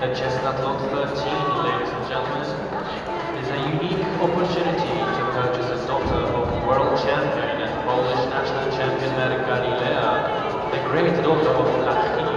The Chestnut Lot 13, ladies and gentlemen, is a unique opportunity to purchase a daughter of world champion and Polish national champion Marika Lilea, the great daughter of Lachkiv,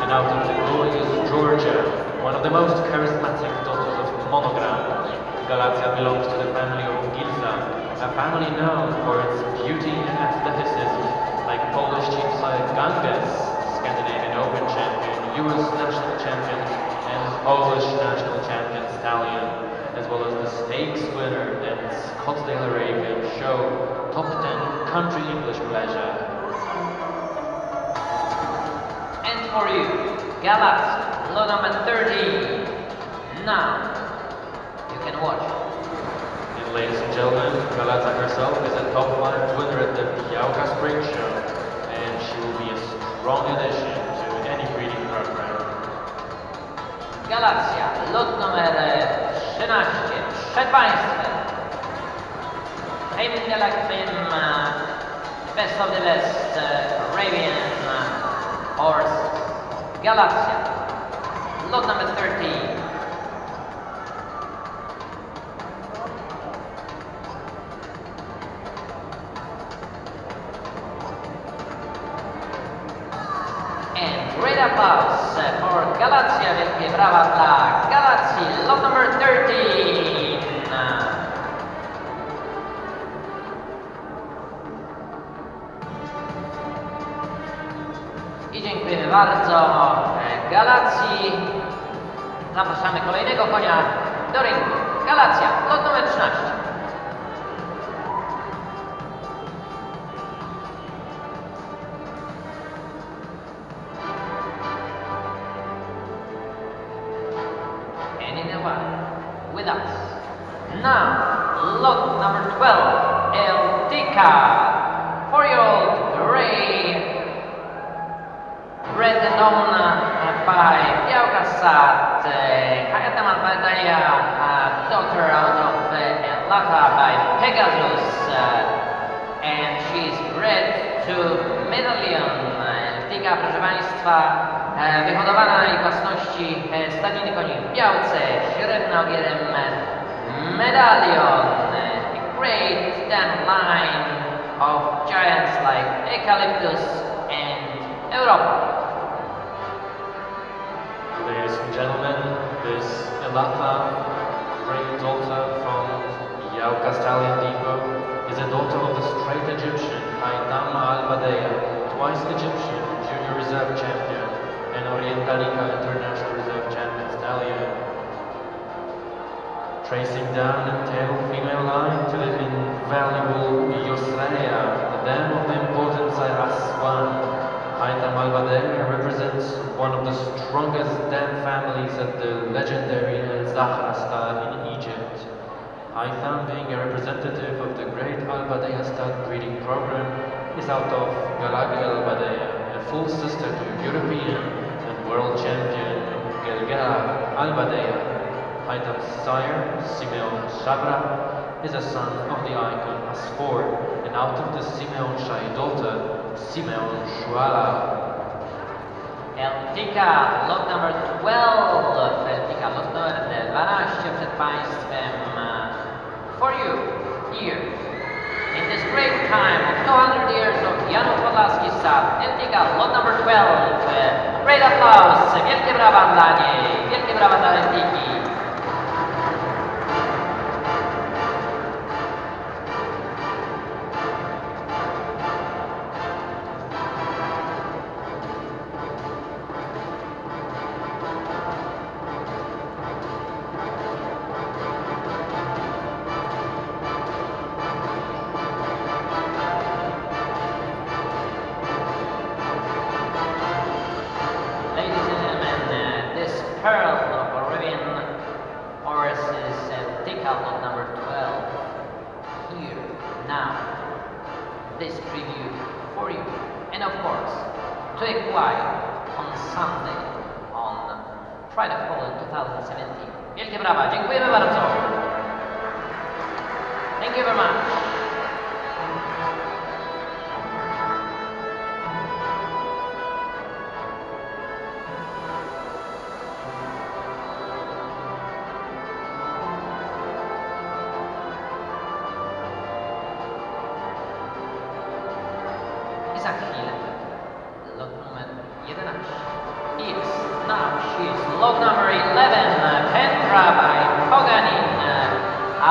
and out of the glorious Georgia, one of the most charismatic daughters of Monogram. Galatia belongs to the family of Gilza, a family known for its beauty and athleticism, like Polish chief side Ganges, Scandinavian Open champion, US national champion, and Polish national champion Stallion, as well as the stakes winner and Scottsdale Arabian show top 10 country English pleasure. And for you, Galaxy, lot number 13. Now, you can watch. And ladies and gentlemen, Galata herself is a top 5 winner at the Białka Spring Show, and she will be a strong addition Galacja, lot numer 13. Przed Państwem. Hayden Galactim, uh, best of the best Arabian horse. Galacja, lot number 13. And great applause for Galacja, dla Galacji, lot number 13. I dziękujemy bardzo Galacji. Zapraszamy kolejnego konia do ringu. Lot numer 13. that Hayatama Madaya daughter out of uh, Lata by Pegasus uh, and she is bred to medallion. Uh, Tyga, proszę Państwa, wyhodowana na jej własności stadiny koni w białce, średnio ogierem medalion, a great thin line of giants like Eucalyptus and Europa. Ladies and gentlemen, this great daughter from Białka Stallion Depot, is a daughter of the straight Egyptian Haitham Al-Badea, twice Egyptian junior reserve champion and Orientalica international reserve champion stallion. Tracing down the tail female line to the invaluable the strongest dam families at the legendary Al-Zahra star in Egypt. Haitham, being a representative of the great Al-Badea stud breeding program, is out of Galagli Al-Badea, a full sister to European and world champion Gelgala Al-Badea. Haitham's sire, Simeon Shabra, is a son of the icon Asfour, and out of the Simeon Shai daughter, Simeon Shuala. El Tica, lot number 12. El Tica, lot number 12 przed Państwem. For you, here, in this great time of 200 years of Janów Podlaski Sad, El Tica, lot number 12. Uh, Great applause, wielkie brawa dla niej, wielkie brawa dla El to acquire on Sunday, on Friday Fall 2017. Wielkie brawa, dziękujemy bardzo. Thank you very much.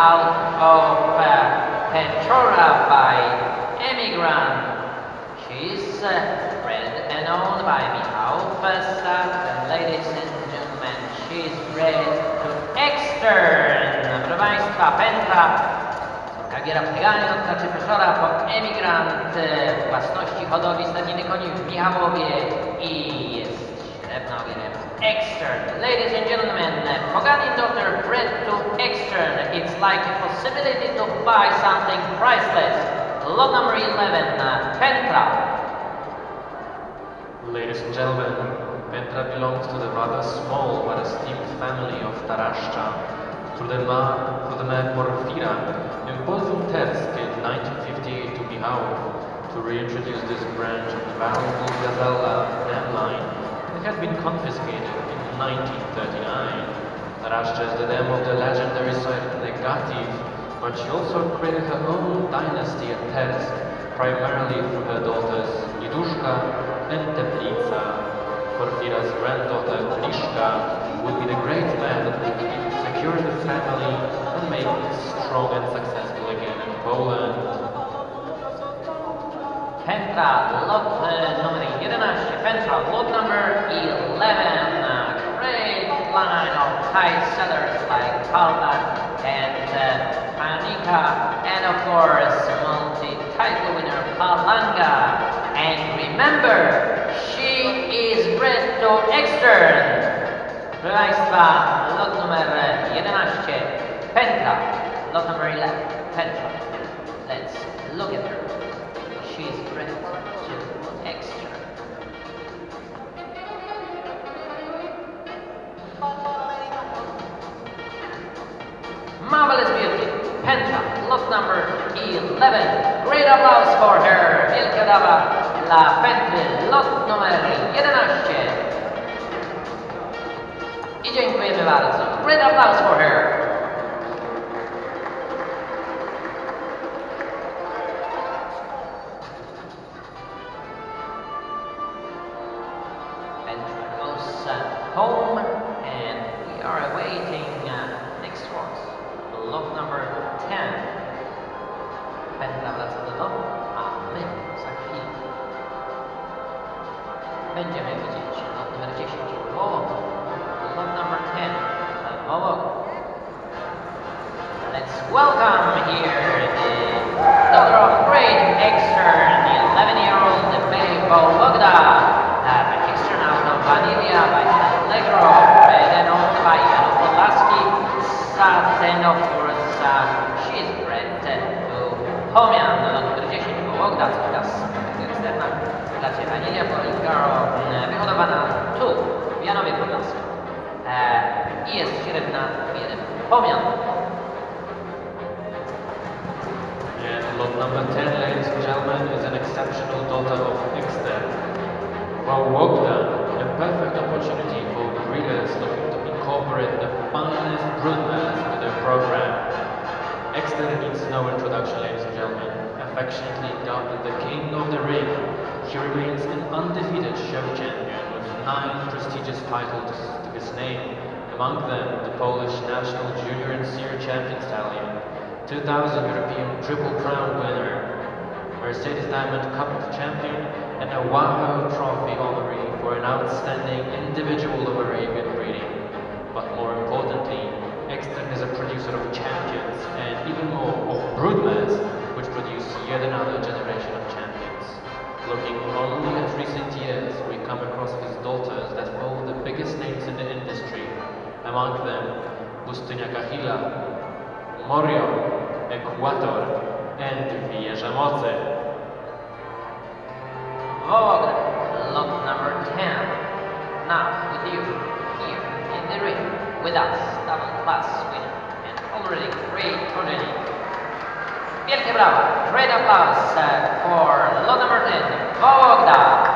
Out of uh, Petrora by Emigrant. She's uh, bred and owned by Michał Fessat, and ladies and gentlemen, she's bred to Extern. Proszę Państwa, Petra Kagiera Pegani odtaczy profesora po emigrant e, własności hodowli stadniny koni w Michałowie i jest Extern. Ladies and gentlemen, Pogani daughter bred to Extern. It's like a possibility to buy something priceless. Lot number 11, uh, Pentra. Ladies and gentlemen, Petra belongs to the rather small but esteemed family of Taraszcza, through the ma through the man Porfira, imposed in Tersk in 1958 to Michałów to reintroduce this branch of the valuable Gazella line had been confiscated in 1939. Taraszcza is the dam of the legendary site Negativ, but she also created her own dynasty at Tersk, primarily through her daughters Iduszka and Teplica. Porfira's granddaughter Trishka would be the great man that would secure the family and make it strong and successful again in Poland. Pentra, lot number 11. Pentra, lot number 11. Uh, great line of high sellers like Palma and uh, Panika, and of course, multi-title winner Palanga. And remember, she is bred to extern. Państwa, lot numer 11. Pentra, lot number 11. Pentra. Let's look at her. She's bred to extern. Marvelous beauty. Pentra, lot number 11. Great applause for her. Wielkie brawa dla Pentry, lot numer 11. I dziękujemy bardzo. Great applause for her. Eksterna klasie Vanilla Polgaro, wyhodowana tu, w Janowie Podlaskim. E, I jest średna jeden Homian. And lot number 10, ladies and gentlemen, is an exceptional daughter of Exter. Wałogda, a perfect opportunity for breeders looking to incorporate the finest broodmares into their program. Exter needs no introduction, ladies and gentlemen. Affectionately dubbed the King of the Ring, he remains an undefeated show champion with nine prestigious titles to his name, among them the Polish National Junior and Senior Champion Stallion, 2000 European Triple Crown winner, Mercedes Diamond Cup champion, and a Wahoo Trophy honoree for an outstanding individual of come across his daughters that hold the biggest names in the industry, among them Pustynia Kahila, Morio, Equator, and Mocy. Vogue, lot number 10. Now, with you, here in the ring, with us, double class winner, and already great progeny. Wielkie brawa, great applause uh, for lot number 10, Vogda.